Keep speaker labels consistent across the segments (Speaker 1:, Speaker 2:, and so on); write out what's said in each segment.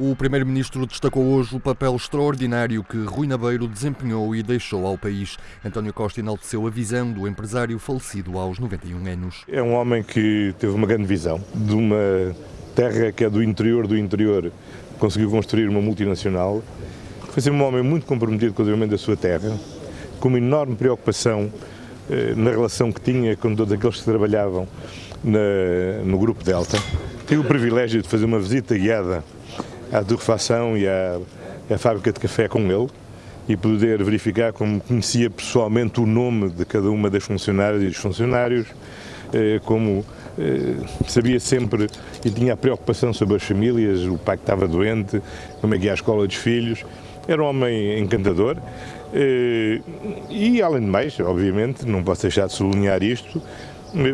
Speaker 1: O Primeiro-Ministro destacou hoje o papel extraordinário que Rui Nabeiro desempenhou e deixou ao país. António Costa enalteceu a visão do empresário falecido aos 91 anos.
Speaker 2: É um homem que teve uma grande visão de uma terra que é do interior do interior, conseguiu construir uma multinacional. Foi ser um homem muito comprometido com o desenvolvimento da sua terra, com uma enorme preocupação eh, na relação que tinha com todos aqueles que trabalhavam na, no Grupo Delta. Tive o privilégio de fazer uma visita guiada à torrefação e à, à fábrica de café com ele e poder verificar como conhecia pessoalmente o nome de cada uma das funcionárias e dos funcionários, eh, como eh, sabia sempre e tinha a preocupação sobre as famílias, o pai que estava doente, como é que ia à escola dos filhos. Era um homem encantador eh, e, além de mais, obviamente, não posso deixar de sublinhar isto,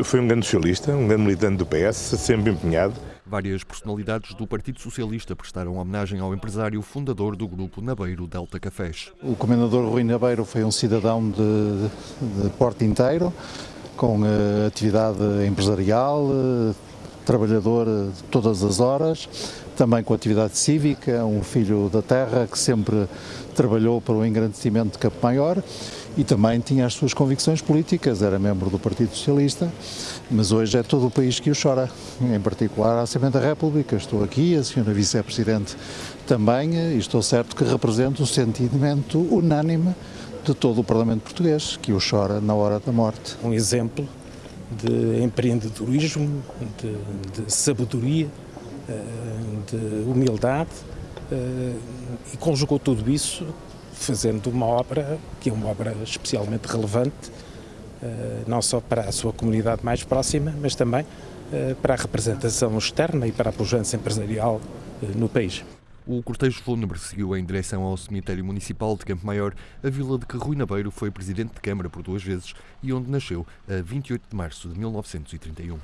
Speaker 2: foi um grande socialista, um grande militante do PS, sempre empenhado.
Speaker 1: Várias personalidades do Partido Socialista prestaram homenagem ao empresário fundador do grupo Nabeiro Delta Cafés.
Speaker 3: O comendador Rui Nabeiro foi um cidadão de, de porte inteiro, com uh, atividade empresarial, uh, trabalhador de todas as horas, também com atividade cívica, um filho da terra que sempre trabalhou para o engrandecimento de Campo Maior e também tinha as suas convicções políticas, era membro do Partido Socialista, mas hoje é todo o país que o chora, em particular a Assembleia da República. Estou aqui, a senhora Vice-Presidente também, e estou certo que represento o sentimento unânime de todo o Parlamento português, que o chora na hora da morte.
Speaker 4: Um exemplo de empreendedorismo, de, de sabedoria, eh, de humildade, eh, e conjugou tudo isso fazendo uma obra que é uma obra especialmente relevante, eh, não só para a sua comunidade mais próxima, mas também eh, para a representação externa e para a pujança empresarial eh, no país.
Speaker 1: O cortejo fúnebre seguiu em direção ao cemitério municipal de Campo Maior, a vila de que Rui Nabeiro foi presidente de Câmara por duas vezes e onde nasceu a 28 de março de 1931.